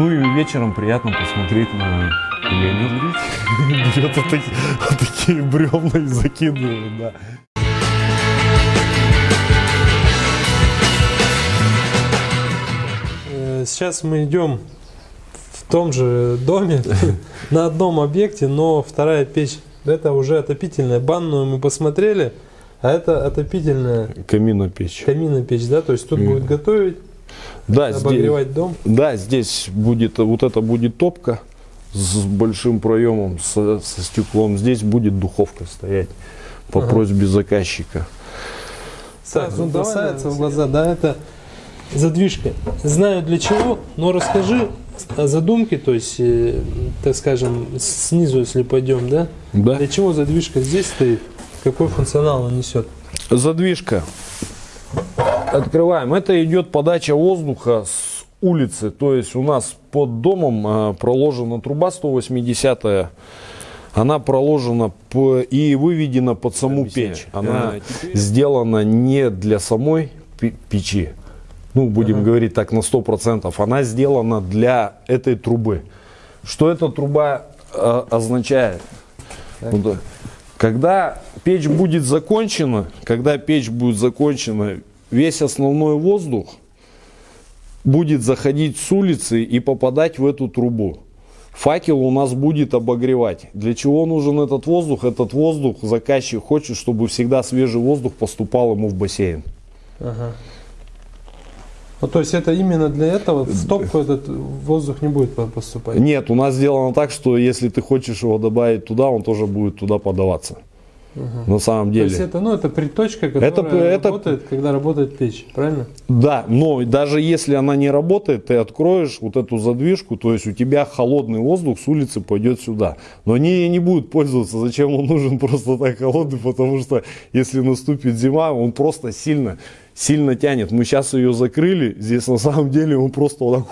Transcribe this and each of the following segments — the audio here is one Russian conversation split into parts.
Ну и вечером приятно посмотреть на Леонид берет вот такие, вот такие бревна и закидывает, да. Э, Сейчас мы идем в том же доме, на одном объекте, но вторая печь, это уже отопительная. Банную мы посмотрели, а это отопительная Каминопечь. каминная печь, да? То есть тут будет готовить, Да, здесь, обогревать дом. да, здесь будет, вот это будет топка с большим проемом, со, со стеклом. Здесь будет духовка стоять по Ага. просьбе заказчика. Сразу ну давай, бросается в глаза, да, это задвижка. Знаю для чего, но расскажи о задумке, то есть, э, так скажем, снизу, если пойдем, да? Да. Для чего задвижка здесь стоит? Какой функционал она несет? Задвижка. Открываем. Это идет подача воздуха с улицы. То есть у нас под домом а, проложена труба 180 она проложена и выведена под саму Объясняю. печь. Она А, теперь- сделана не для самой пе- печи. Ну, будем Ага. говорить так на 100%. Она сделана для этой трубы. Что эта труба а, означает? Да. Когда печь будет закончена, когда печь будет закончена, весь основной воздух будет заходить с улицы и попадать в эту трубу. Факел у нас будет обогревать. Для чего нужен этот воздух? Этот воздух заказчик хочет, чтобы всегда свежий воздух поступал ему в бассейн. Ага. Ну, то есть это именно для этого в топку этот воздух не будет по- поступать? Нет, у нас сделано так, что если ты хочешь его добавить туда, он тоже будет туда подаваться. На самом То деле. есть это, ну, это приточка, которая Это- это- работает, когда работает печь, правильно? Да, но даже если она не работает, ты откроешь вот эту задвижку, то есть у тебя холодный воздух с улицы пойдет сюда. Но они не будут пользоваться. Зачем он нужен просто так холодный? Потому что если наступит зима, он просто сильно, сильно тянет. Мы сейчас ее закрыли, здесь на самом деле он просто вот так,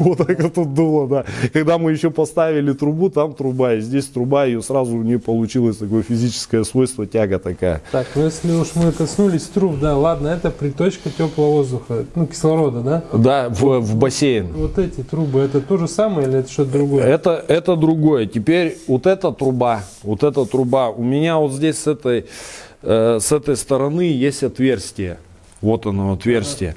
вот так тут дуло, да. Когда мы еще поставили трубу, там труба, и здесь труба, ее сразу не получилось такое физическое свойство, тяга такая. Так, ну если уж мы коснулись труб, да, ладно, это приточка теплого воздуха, ну, кислорода, да? Да, в, в бассейн. Вот эти трубы, это то же самое или это что-то другое? Это, это другое. Теперь вот эта труба, вот эта труба, у меня вот здесь с этой, э, с этой стороны есть отверстие. Вот оно, отверстие.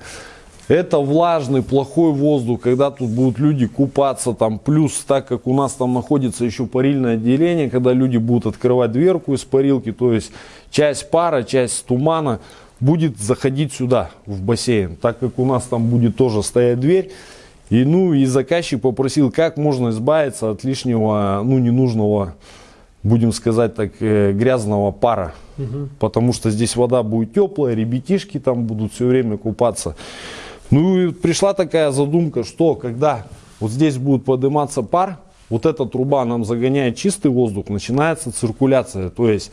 Это влажный, плохой воздух, когда тут будут люди купаться, там, плюс, так как у нас там находится еще парильное отделение, когда люди будут открывать дверку из парилки, то есть часть пара, часть тумана будет заходить сюда, в бассейн, так как у нас там будет тоже стоять дверь, и, ну, и заказчик попросил, как можно избавиться от лишнего, ну, ненужного, будем сказать так, э, грязного пара. Потому что здесь вода будет теплая, ребятишки там будут все время купаться. Ну и пришла такая задумка, что когда вот здесь будет подниматься пар, вот эта труба нам загоняет чистый воздух, начинается циркуляция. То есть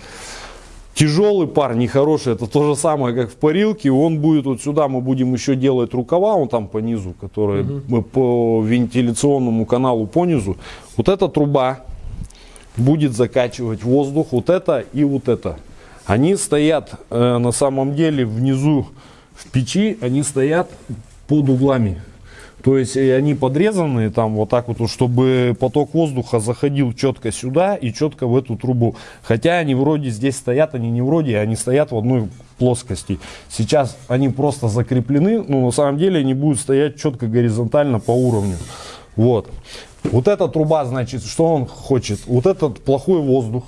тяжелый пар, нехороший, это то же самое, как в парилке, он будет вот сюда, мы будем еще делать рукава, он там по низу, которые мы по вентиляционному каналу по низу. Вот эта труба будет закачивать воздух, вот это и вот это. Они стоят э, на самом деле внизу в печи, они стоят под углами. То есть они подрезанные там вот так вот, чтобы поток воздуха заходил четко сюда и четко в эту трубу. Хотя они вроде здесь стоят, они не вроде, они стоят в одной плоскости. Сейчас они просто закреплены, но на самом деле они будут стоять четко горизонтально по уровню. Вот. Вот эта труба, значит, что он хочет? Вот этот плохой воздух,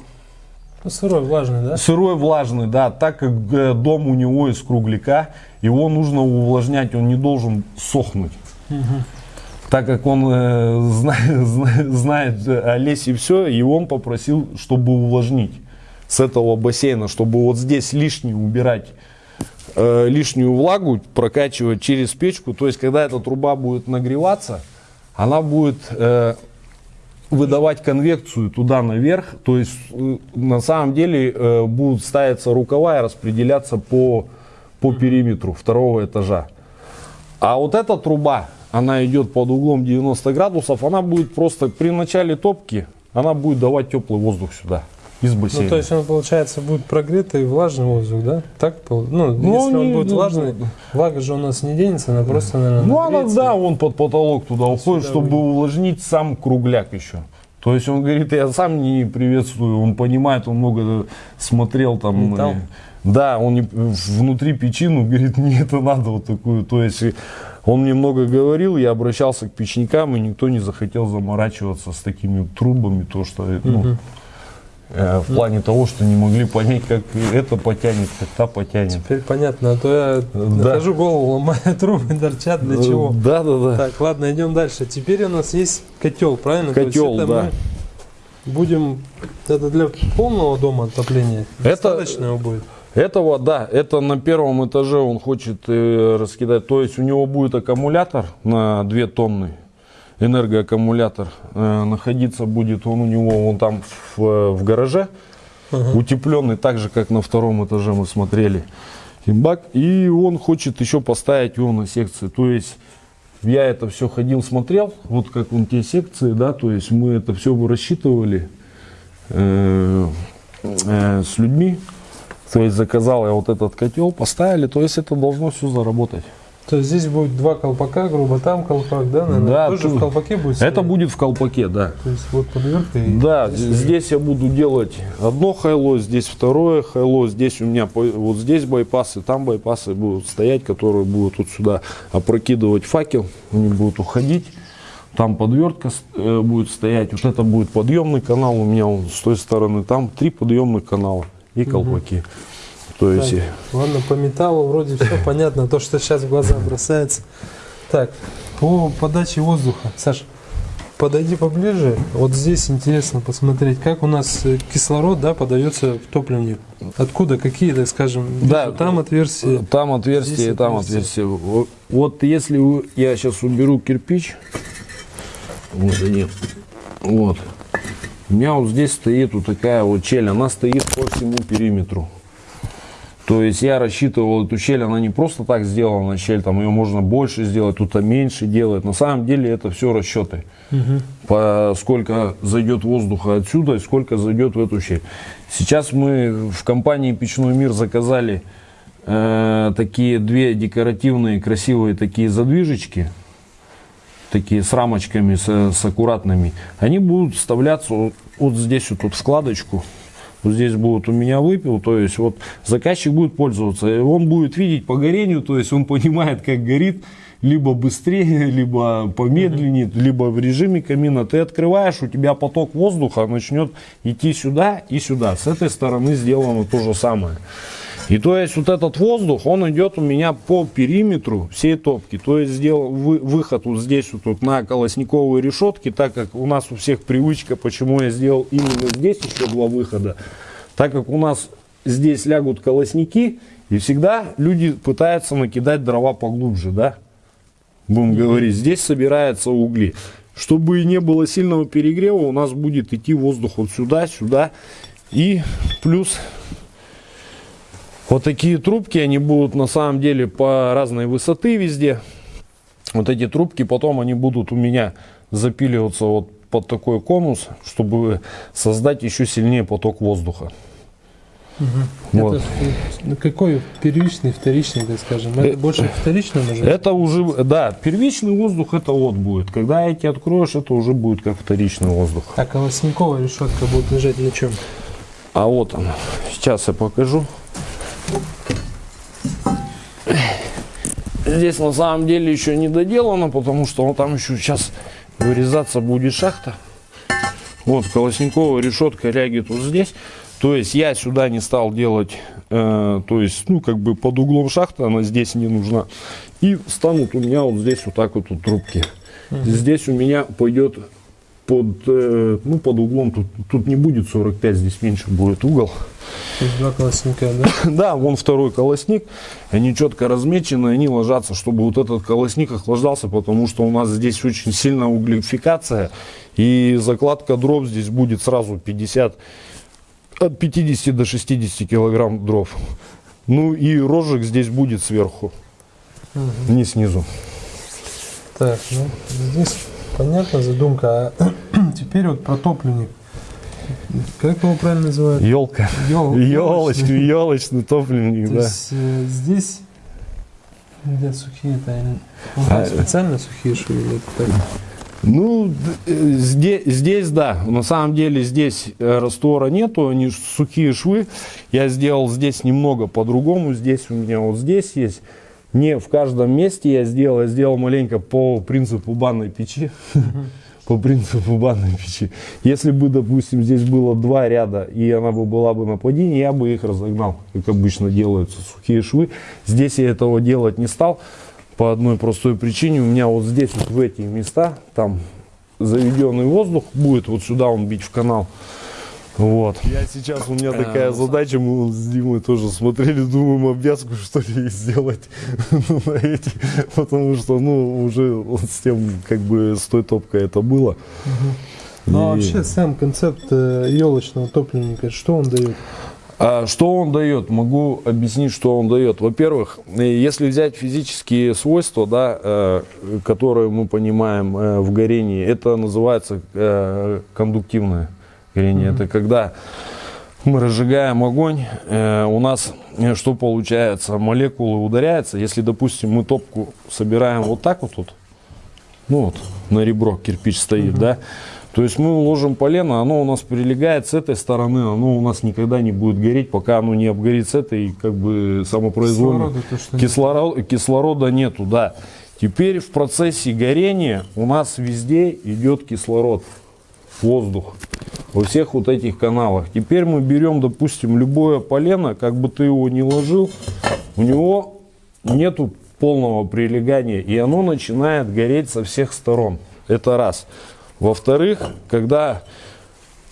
сырой, влажный, да? Сырой, влажный, да, так как э, дом у него из кругляка, его нужно увлажнять, он не должен сохнуть. Так как он э, зна- зна- знает э, о лесе все, и он попросил, чтобы увлажнить с этого бассейна, чтобы вот здесь лишнее убирать, э, лишнюю влагу прокачивать через печку. То есть, когда эта труба будет нагреваться, она будет э, выдавать конвекцию туда наверх. То есть э, на самом деле э, будут ставиться рукава и распределяться по, по периметру второго этажа. А вот эта труба, она идет под углом 90 градусов, она будет просто при начале топки, она будет давать теплый воздух сюда. Из бассейна. Ну, то есть он, получается, будет прогретый влажный воздух, да? Так? Ну, Ну, если он не- будет ну, влажный, влага же у нас не денется, она просто, наверное, Ну, она, да, он под потолок туда уходит, чтобы выйдет. увлажнить сам кругляк еще. То есть он говорит, я сам не приветствую, он понимает, он много смотрел там. Металл? э, Да, он не- внутри печину говорит, мне это надо вот такую. То есть он мне много говорил, я обращался к печникам, и никто не захотел заморачиваться с такими трубами, то что э, ну, Мгм. Э, в плане того, что не могли понять, как это потянет, как та потянет. Теперь понятно, а то я Да. нахожу голову, ломаю трубы, торчат, для чего? Да, да, да. Так, ладно, идем дальше. Теперь у нас есть котел, правильно? То есть Котел, да. мы Будем, это для полного дома отопления? Это- Достаточно его будет? Этого, да, это на первом этаже он хочет э, раскидать. То есть у него будет аккумулятор на 2 тонны, энергоаккумулятор. Э, находиться будет он у него вон там в, в гараже, Ага. утепленный, так же, как на втором этаже мы смотрели. И бак, и он хочет еще поставить его на секции. То есть я это все ходил, смотрел, вот как вон те секции, да, то есть мы это все рассчитывали э, э, с людьми. То есть заказал я вот этот котел, поставили, то есть это должно все заработать. То есть здесь будет два колпака, грубо, там колпак, да, наверное? Да, Тоже тут- в колпаке будет? Это стоять? будет в колпаке, да. То есть вот подвертка и... Да, здесь здесь я буду делать одно хайло, здесь второе хайло, здесь у меня вот здесь байпасы, там байпасы будут стоять, которые будут вот сюда опрокидывать факел, они будут уходить. Там подвертка э, будет стоять, вот это будет подъемный канал у меня он с той стороны, там три подъемных канала и колпаки. То есть Так, ладно, по металлу вроде все понятно, то, что сейчас в глаза бросается. Так, по подаче воздуха. Саш, подойди поближе. Вот здесь интересно посмотреть, как у нас э, кислород да, подается в топливник. Откуда, какие, так скажем, Да. вижу, там отверстия. Там и там отверстие. отверстие. Вот, если я сейчас уберу кирпич, вот они, вот, у меня вот здесь стоит вот такая вот щель, она стоит по всему периметру. То есть я рассчитывал эту щель, она не просто так сделана, щель, там ее можно больше сделать, тут меньше делать. На самом деле это все расчеты. Мгм. По сколько зайдет воздуха отсюда и сколько зайдет в эту щель. Сейчас мы в компании Печной мир заказали э, такие две декоративные красивые такие задвижечки, такие с рамочками, с, с аккуратными. Они будут вставляться вот, вот здесь вот тут вкладочку. Вот здесь будет у меня выпил, то есть вот заказчик будет пользоваться, и он будет видеть по горению, то есть он понимает, как горит, либо быстрее, либо помедленнее, либо в режиме камина. Ты открываешь, у тебя поток воздуха начнет идти сюда и сюда. С этой стороны сделано то же самое. И то есть вот этот воздух, он идет у меня по периметру всей топки. То есть сделал вы- выход вот здесь вот тут на колосниковые решетки, так как у нас у всех привычка, почему я сделал именно здесь еще два выхода. Так как у нас здесь лягут колосники, и всегда люди пытаются накидать дрова поглубже, да? Будем говорить, здесь собираются угли. Чтобы не было сильного перегрева, у нас будет идти воздух вот сюда, сюда. И плюс вот такие трубки, они будут на самом деле по разной высоты везде. Вот эти трубки потом они будут у меня запиливаться вот под такой конус, чтобы создать еще сильнее поток воздуха. Вот. Это ну, какой первичный, вторичный, так скажем? Это Э, больше вторичный уже? Это уже, да, первичный воздух это вот будет. Когда эти откроешь, это уже будет как вторичный воздух. А колосниковая решетка будет лежать на чем? А вот она. Сейчас я покажу. Здесь на самом деле еще не доделано, потому что он там еще сейчас вырезаться будет шахта. Вот колосниковая решетка лягет вот здесь. То есть я сюда не стал делать, э, то есть, ну, как бы под углом шахты, она здесь не нужна. И станут у меня вот здесь вот так вот, вот трубки. Здесь у меня пойдет под, э, ну, под углом, тут, тут не будет 45, здесь меньше будет угол. То есть два колосника, да? Да, вон второй колосник, они четко размечены, они ложатся, чтобы вот этот колосник охлаждался, потому что у нас здесь очень сильная углефикация, и закладка дров здесь будет сразу 50, от 50 до 60 килограмм дров. Ну и рожек здесь будет сверху, не снизу. Так, ну, здесь понятна задумка. А теперь вот про топливник. Как его правильно называют? Елка. Ёл- Елочный, елочный топливник, То да. есть э, здесь где сухие-то они А, специально сухие швы или это так? Ну, э, здесь, здесь да, на самом деле здесь э, раствора нету, они сухие швы. Я сделал здесь немного по-другому, здесь у меня вот здесь есть. Не в каждом месте я сделал, я сделал маленько по принципу банной печи. По принципу банной печи. Если бы, допустим, здесь было два ряда, и она бы была бы на плотине, я бы их разогнал, как обычно делаются сухие швы. Здесь я этого делать не стал по одной простой причине. У меня вот здесь, вот в эти места, там заведенный воздух будет, вот сюда он бить в канал. Вот. Я сейчас, у меня такая задача, мы с Димой тоже смотрели, думаем, обвязку что ли сделать ну, на эти, потому что, ну, уже вот с тем, как бы, с той топкой это было. Ну а И- вообще сам концепт елочного топливника, что он дает? А что он дает? Могу объяснить, что он дает. Во-первых, э, если взять физические свойства, да, э, которые мы понимаем э, в горении, это называется э, кондуктивное горение. Это когда мы разжигаем огонь, э, у нас э, что получается? Молекулы ударяются. Если, допустим, мы топку собираем вот так вот тут, ну вот, на ребро кирпич стоит, да, то есть мы ложим полено, оно у нас прилегает с этой стороны, оно у нас никогда не будет гореть, пока оно не обгорит с этой, как бы, самопроизвольно. Кислорода нет. Кислород- кислорода нету, да. Теперь в процессе горения у нас везде идет кислород, воздух во всех вот этих каналах. Теперь мы берем, допустим, любое полено, как бы ты его ни ложил, у него нету полного прилегания, и оно начинает гореть со всех сторон. Это раз. Во-вторых, когда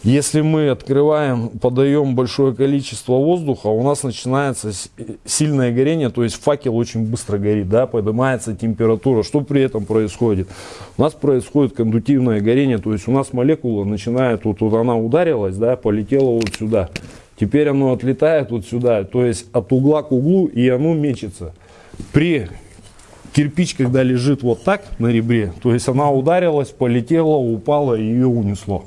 если мы открываем, подаем большое количество воздуха, у нас начинается с- сильное горение, то есть факел очень быстро горит, да, поднимается температура. Что при этом происходит? У нас происходит кондуктивное горение, то есть у нас молекула начинает, вот, вот она ударилась, да, полетела вот сюда. Теперь оно отлетает вот сюда, то есть от угла к углу, и оно мечется. При кирпич, когда лежит вот так на ребре, то есть она ударилась, полетела, упала и ее унесло.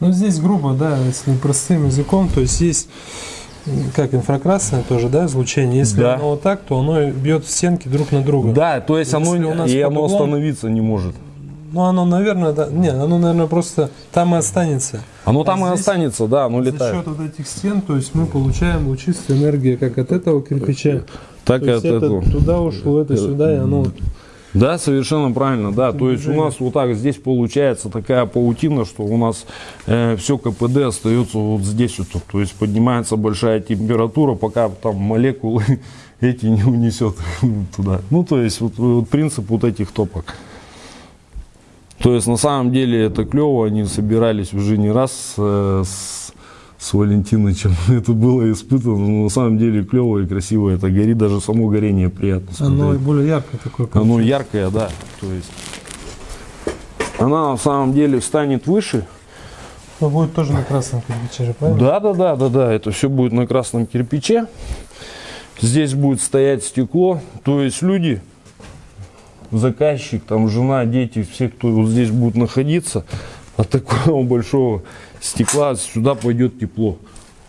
Ну здесь грубо, да, если простым языком, то есть есть как инфракрасное тоже, да, излучение. Если Да. оно вот так, то оно бьет стенки друг на друга. Да, то есть оно, у нас и оно углом- остановиться не может. Ну оно, наверное, да, не, оно, наверное, просто там и останется. Оно там и здесь останется, да, оно За летает. счет вот этих стен, то есть мы получаем лучистую энергию как от этого кирпича, Так то и есть от это этого. туда ушло, это сюда, и оно Да, совершенно правильно, да. То есть у нас вот так здесь получается такая паутина, что у нас все КПД остается вот здесь вот. То есть поднимается большая температура, пока там молекулы эти не унесет туда. Ну, то есть вот, вот принцип вот этих топок. То есть на самом деле это клево, они собирались уже не раз э, с, с Валентинычем. Это было испытано, но на самом деле клево и красиво это горит, даже само горение приятно смотреть. оно более яркое такое. Оно получается. яркое, да. То есть она на самом деле станет выше. Но будет тоже на красном кирпиче же, правильно? Да, да, да, да, да. Это все будет на красном кирпиче. Здесь будет стоять стекло. То есть люди, заказчик, там жена, дети, все, кто вот здесь будут находиться, от такого большого стекла сюда пойдет тепло.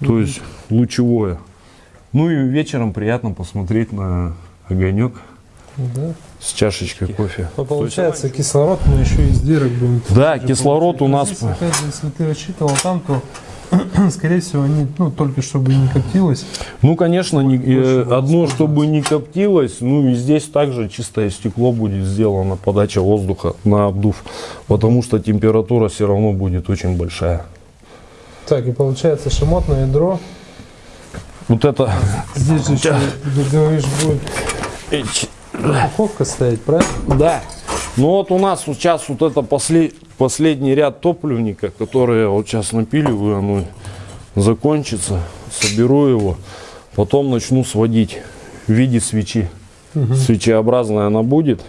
То есть лучевое. Ну и вечером приятно посмотреть на огонек Да. с чашечкой кофе. Ну, получается, кислород мы еще из дырок будем. Да, кислород у Но нас Здесь, опять же, если ты рассчитывал там, то, скорее всего, они, ну, только чтобы не коптилось. Ну, конечно, не- э, одно, чтобы не коптилось, ну и здесь также чистое стекло будет сделано, подача воздуха на обдув, потому что температура все равно будет очень большая. Так, и получается шамотное ядро. Вот это Здесь же еще, ты говоришь, будет упаковка стоять, правильно? Да. Ну вот у нас вот сейчас вот это после- последний ряд топливника, который я вот сейчас напиливаю, оно закончится, соберу его, потом начну сводить в виде свечи. Свечеобразная она будет.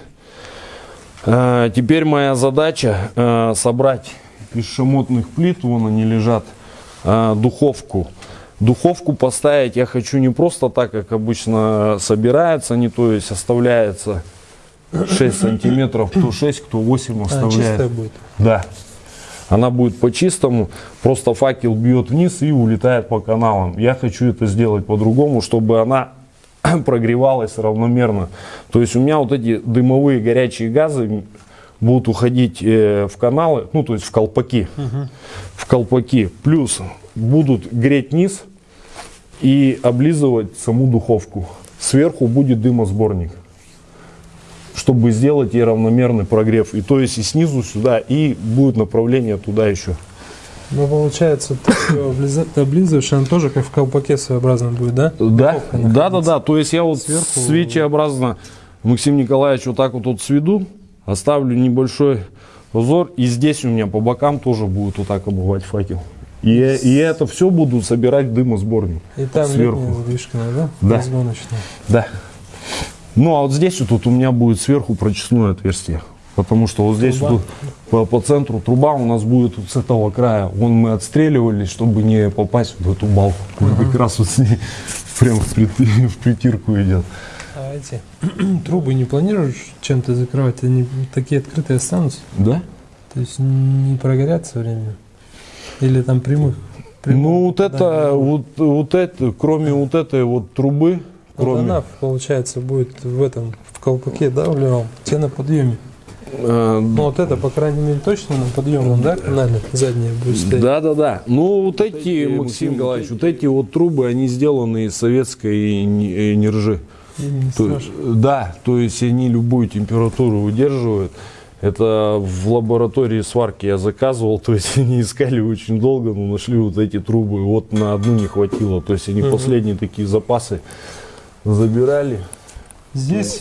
А, теперь моя задача а, собрать из шамотных плит, вон они лежат, а, духовку. Духовку поставить я хочу не просто так, как обычно собирается, не то есть оставляется 6 сантиметров, кто 6, кто 8 А, оставляет. чистая будет. Да. Она будет по-чистому, просто факел бьет вниз и улетает по каналам. Я хочу это сделать по-другому, чтобы она прогревалась равномерно. То есть у меня вот эти дымовые горячие газы будут уходить э, в каналы, ну то есть в колпаки. В колпаки. Плюс будут греть низ и облизывать саму духовку. Сверху будет дымосборник чтобы сделать ей равномерный прогрев. И то есть и снизу сюда, и будет направление туда еще. Ну, получается, ты ее облизываешь, она тоже как в колпаке своеобразно будет, да? Да, да, да, да. То есть я вот Сверху- свечеобразно Максим Николаевич вот так вот тут сведу, оставлю небольшой узор, и здесь у меня по бокам тоже будет вот так обувать факел. И, и это все буду собирать дымосборник. И там сверху. задвижка, да? Да. Разгоночная. Да. Ну а вот здесь вот тут у меня будет сверху прочесное отверстие. Потому что вот здесь Труба. вот по, по центру труба у нас будет вот с этого края. Вон мы отстреливались, чтобы не попасть в эту балку. Вот Как раз вот с ней прям в, прит- в притирку идет. Эти трубы не планируешь чем-то закрывать? Они такие открытые останутся? Да? То есть не прогорят со временем? Или там прямых? прямых Ну вот это, попаданий? вот, вот это, кроме вот этой вот трубы, Вот кроме... она, получается, будет в этом, в колпаке, да, вливал? Те на подъеме. э, Ну вот это, по крайней мере, точно на подъемном, да, канале задняя будет стоять? Да, да, да. Ну, вот эти, Максим Николаевич, вот эти вот трубы, они сделаны из советской не- нержи. То- да, то есть они любую температуру выдерживают. Это в лаборатории сварки я заказывал, то есть они искали очень долго, но нашли вот эти трубы, вот на одну не хватило. То есть они Мгм. последние такие запасы забирали. Здесь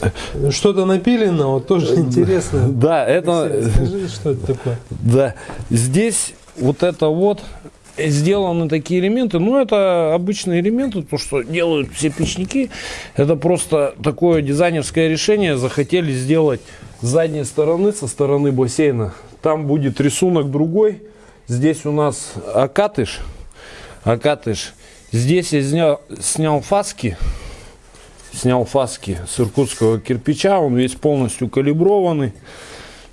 что-то напилено, вот тоже интересно. Да, это... Алексей, Скажи, что это такое? Да, здесь вот это вот сделаны такие элементы, ну это обычные элементы, то что делают все печники, это просто такое дизайнерское решение, захотели сделать с задней стороны, со стороны бассейна, там будет рисунок другой, здесь у нас окатыш, окатыш, здесь я снял, снял фаски, снял фаски с иркутского кирпича, он весь полностью калиброванный,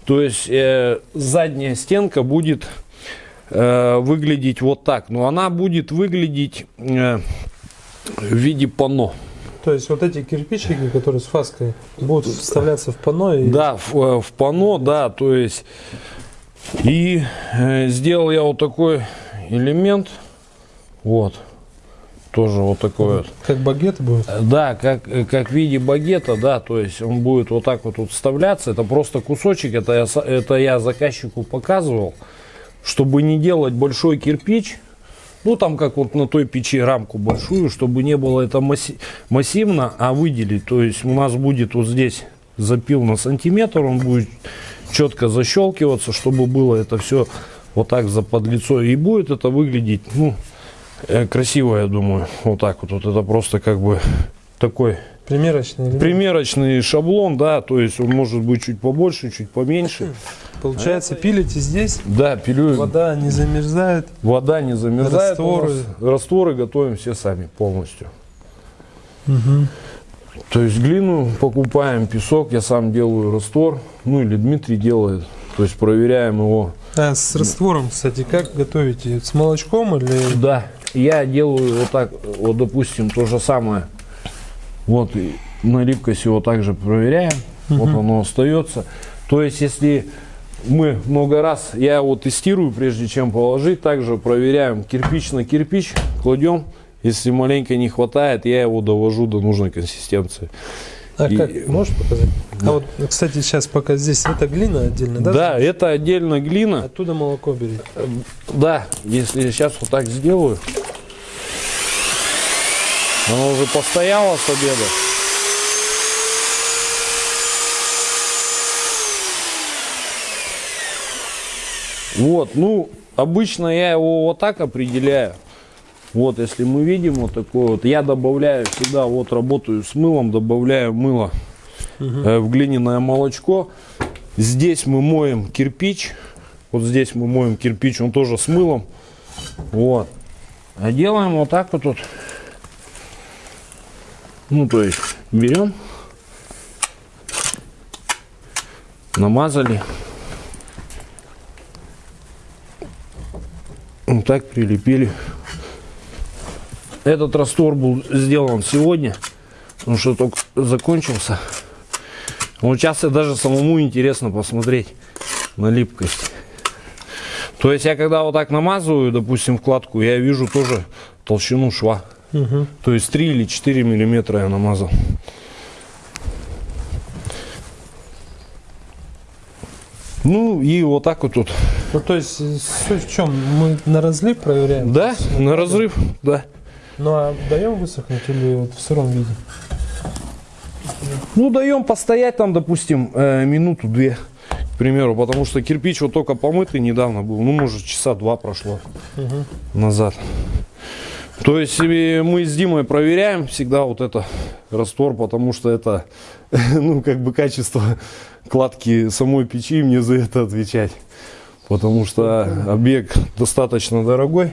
то есть э, задняя стенка будет э, выглядеть вот так. Но она будет выглядеть э, в виде панно. То есть вот эти кирпичики, которые с фаской, будут вставляться в панно и Да, в, э, в панно, да, то есть. И э, сделал я вот такой элемент. Вот. Тоже вот такой вот. как багет будет. Да, как, как в виде багета, да, то есть он будет вот так вот тут вставляться. Это просто кусочек, это я, это я заказчику показывал, чтобы не делать большой кирпич, ну там как вот на той печи рамку большую, чтобы не было это масси- массивно, а выделить. То есть у нас будет вот здесь запил на сантиметр, он будет четко защелкиваться, чтобы было это все вот так за подлицо. И будет это выглядеть, ну, э, красиво, я думаю. Вот так вот. Вот это просто как бы такой Примерочный примерочный шаблон, да, то есть он может быть чуть побольше, чуть поменьше. Получается, пилите здесь, Да, пилю. вода не замерзает. Вода не замерзает. Растворы. Растворы готовим все сами полностью. Мгм. То есть глину покупаем, песок, я сам делаю раствор, ну или Дмитрий делает. То есть проверяем его. А с раствором, кстати, как готовите? С молочком или... Да, я делаю вот так, вот допустим, то же самое. Вот на липкость его также проверяем. Вот Мгм. оно остается. То есть если мы много раз, я его тестирую, прежде чем положить, также проверяем кирпич на кирпич, кладем. Если маленько не хватает, я его довожу до нужной консистенции. А И- как? Можешь показать? А вот, кстати, сейчас пока здесь это глина отдельно, да? Да, это отдельно глина. Оттуда молоко берите. Да, если я сейчас вот так сделаю. Оно уже постояло с обеда. Вот, ну, обычно я его вот так определяю. Вот, если мы видим вот такой вот, я добавляю всегда, вот работаю с мылом, добавляю мыло э, в глиняное молочко. Здесь мы моем кирпич, вот здесь мы моем кирпич, он тоже с мылом. Вот. А делаем вот так вот тут. Ну, то есть, берем, намазали. Так прилепили. Этот раствор был сделан сегодня, потому что только закончился. Вот сейчас и даже самому интересно посмотреть на липкость. То есть я когда вот так намазываю, допустим, вкладку, я вижу тоже толщину шва. Угу. То есть 3 или 4 миллиметра я намазал. Ну и вот так вот тут. Ну, то есть, суть в чем? Мы на разлив проверяем? Да, на разрыв, да. Ну, а даем высохнуть или вот в сыром виде? Ну, даем постоять там, допустим, э, минуту-две, к примеру, потому что кирпич вот только помытый недавно был, ну, может, часа два прошло Угу. назад. То есть э, мы с Димой проверяем всегда вот это раствор, потому что это, ну, как бы качество кладки самой печи, мне за это отвечать. Потому что объект достаточно дорогой.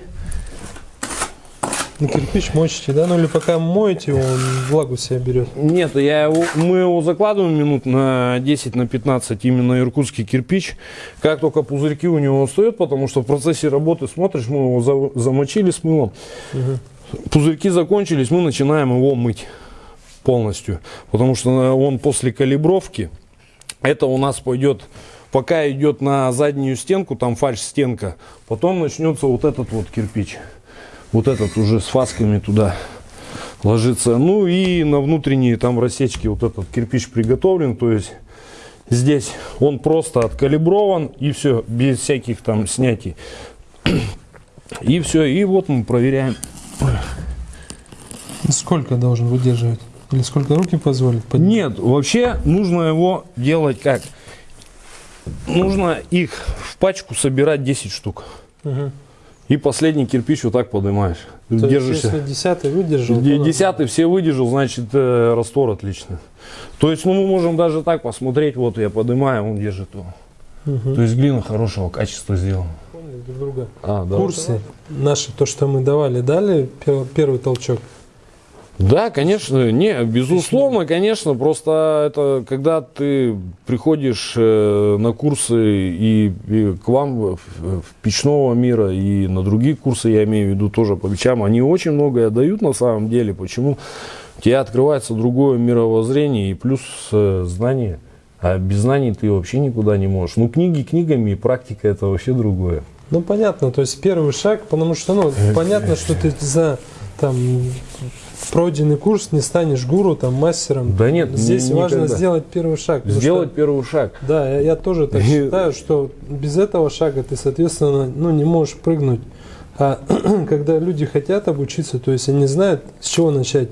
Ну, кирпич мочите, да? Ну, или пока моете его, он влагу себя берет. Нет, я его, мы его закладываем минут на 10, на 15, именно иркутский кирпич. Как только пузырьки у него встают, потому что в процессе работы смотришь, мы его за- замочили с мылом, пузырьки закончились, мы начинаем его мыть полностью. Потому что он после калибровки, это у нас пойдет, пока идет на заднюю стенку, там фальш-стенка, потом начнется вот этот вот кирпич. Вот этот уже с фасками туда ложится. Ну и на внутренние там рассечки вот этот кирпич приготовлен. То есть здесь он просто откалиброван и все, без всяких там снятий. И все, и вот мы проверяем. Сколько должен выдерживать? Или сколько руки позволят? Под- Нет, вообще нужно его делать как? Нужно их в пачку собирать 10 штук. Мгм. И последний кирпич вот так поднимаешь. То есть, Держишься. если десятый выдержал, Десятый все выдержал, значит э, раствор отлично. То есть, ну мы можем даже так посмотреть, вот я поднимаю, он держит его. Мгм. То есть глина хорошего качества сделана. Друг друга. А, да. Курсы наши, то, что мы давали, дали пер- первый толчок? Да, конечно, не, безусловно, конечно, просто это когда ты приходишь э, на курсы и, и к вам в, в печного мира и на другие курсы, я имею в виду тоже по печам, они очень многое дают на самом деле. Почему? У тебя открывается другое мировоззрение и плюс э, знания. А без знаний ты вообще никуда не можешь. Ну, книги книгами, и практика это вообще другое. Ну, понятно, то есть первый шаг, потому что, ну, понятно, что ты за там пройденный курс не станешь гуру, там, мастером. Да нет, Здесь ни- важно никогда. сделать первый шаг. Сделать что- первый шаг. да, я, я тоже так И- считаю, что без этого шага ты, соответственно, ну, не можешь прыгнуть. А когда люди хотят обучиться, то есть они знают, с чего начать.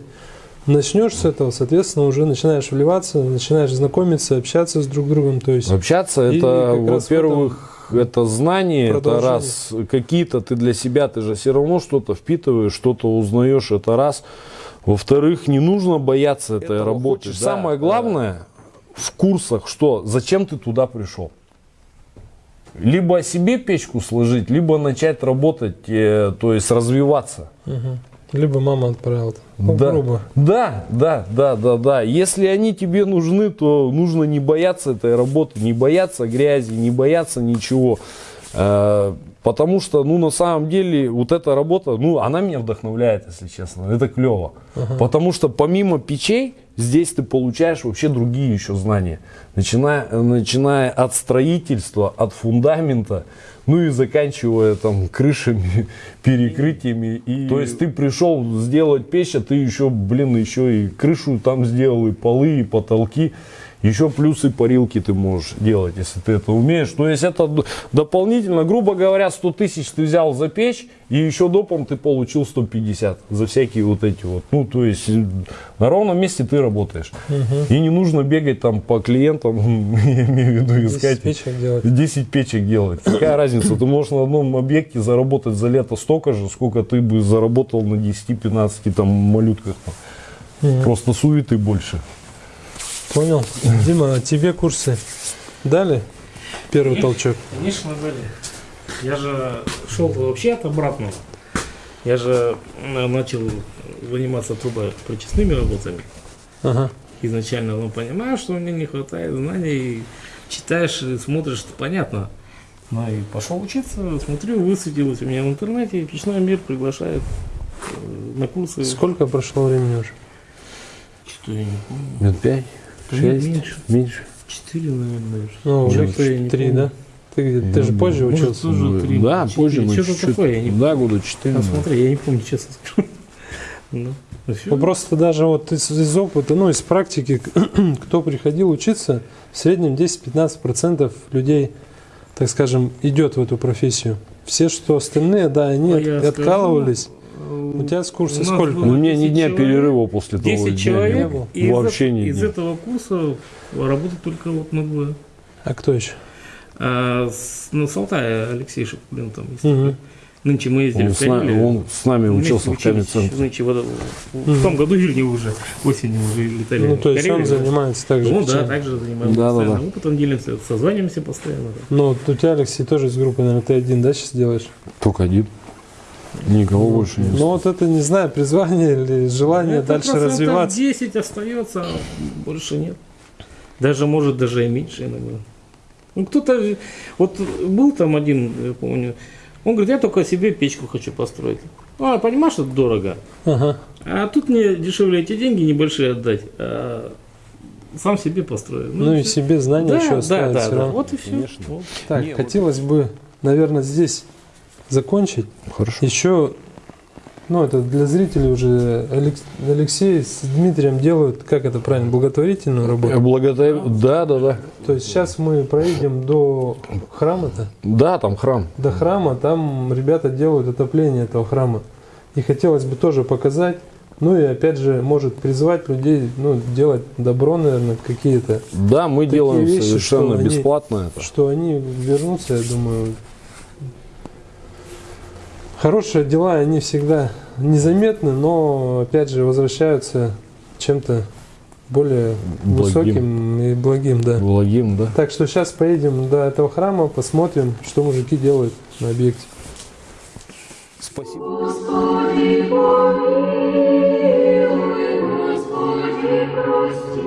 Начнешь с этого, соответственно, уже начинаешь вливаться, начинаешь знакомиться, общаться с друг другом. То есть Общаться это, во-первых, это знание, это раз. Какие-то ты для себя, ты же все равно что-то впитываешь, что-то узнаешь, это раз. Во-вторых, не нужно бояться этой Этого работы. хочешь, да. Самое главное в курсах, что зачем ты туда пришел. Либо себе печку сложить, либо начать работать, э, то есть развиваться. Мгм. Либо мама отправила. Ну, да. грубо. да, да, да, да, да. Если они тебе нужны, то нужно не бояться этой работы, не бояться грязи, не бояться ничего. Э, Потому что, ну, на самом деле, вот эта работа, ну, она меня вдохновляет, если честно. Это клево. Потому что помимо печей, здесь ты получаешь вообще другие еще знания. Начиная, начиная от строительства, от фундамента, ну и заканчивая там крышами, перекрытиями. И, то есть ты пришел сделать печь, а ты еще, блин, еще и крышу там сделал, и полы, и потолки. Еще плюсы парилки ты можешь делать, если ты это умеешь. То есть это дополнительно, грубо говоря, 100 тысяч ты взял за печь, и еще допом ты получил 150 за всякие вот эти вот. Ну, то есть на ровном месте ты работаешь. И не нужно бегать там по клиентам, я имею в виду 10 искать. печек делать. 10 печек делать. Какая разница? Ты можешь на одном объекте заработать за лето столько же, сколько ты бы заработал на 10-15 там малютках. Мгм. Просто суеты больше. Понял. Дима, а тебе курсы дали? Первый толчок. Конечно, дали. Я же шел вообще от обратного. Я же э, начал заниматься трубопрочистными работами. Ага. Изначально, но понимаю, что мне не хватает знаний. И читаешь и смотришь, что понятно. Ну и пошел учиться, смотрю, высветилось у меня в интернете, печной мир приглашает э, на курсы. Сколько прошло времени уже? Что я не помню. Минут пять, шесть, меньше. меньше. Четыре, наверное. Ну, уже три, помню. да? Ты, ты же позже может, учился. тоже три, да, четыре. позже мы Что-то такое, я не Да, года четыре. А наверное. смотри, я не помню, честно скажу. Ну, ну. Ну, просто даже вот из, из опыта, ну, из практики, кто приходил учиться, в среднем 10-15% людей, так скажем, идет в эту профессию. Все, что остальные, да, они А от- откалывались. Э, У тебя с курса у нас сколько? было У меня ни 10 дня человек, перерыва после того 10 дня не человек, было. и из, Вообще ни из дня. этого курса работают только вот на двое. А кто еще? А с, ну, с Алтая Алексей Шипулин там есть. Мгм. Нынче мы ездили Он в с, нами, Карелию. он с нами учился в Камецентре. Нынче вот, в том году или уже, осенью уже летали Ну, в то есть он Карелию. занимается также. Ну да, также занимаемся Да, да, постоянно да. опытом, делимся, созваниваемся постоянно. да. Ну, вот у тебя, Алексей, тоже из группы, наверное, ты один, да, сейчас делаешь? Только один. Никого больше не Ну, вот это, не знаю, призвание или желание Это дальше развиваться. 10 остается, а больше нет. Даже, может, даже и меньше иногда. Ну, кто-то, вот был там один, я помню, он говорит, я только себе печку хочу построить. А, понимаешь, это дорого. Ага. А тут мне дешевле эти деньги небольшие отдать, а сам себе построю. Ну, и всё. себе знания да, еще да, оставить да, да. равно. Вот и все. Конечно. Так, Не, вот- хотелось бы, наверное, здесь закончить. Хорошо. Еще, ну, это для зрителей уже Алекс- Алексей с Дмитрием делают, как это правильно, благотворительную работу. благодарю. Да, да, да. То есть сейчас мы проедем до храма-то, Да, там храм. до храма, там ребята делают отопление этого храма. И хотелось бы тоже показать, ну и опять же, может призвать людей, ну, делать добро, наверное, какие-то, Да, мы Такие делаем вещи, совершенно что они- бесплатно это. что они вернутся, я думаю. Хорошие дела, они всегда незаметны, но опять же возвращаются чем-то более Благим. высоким и благим, да. Благим, да. Так что сейчас поедем до этого храма, посмотрим, что мужики делают на объекте. Спасибо. Господи, помилуй, Господи, прости.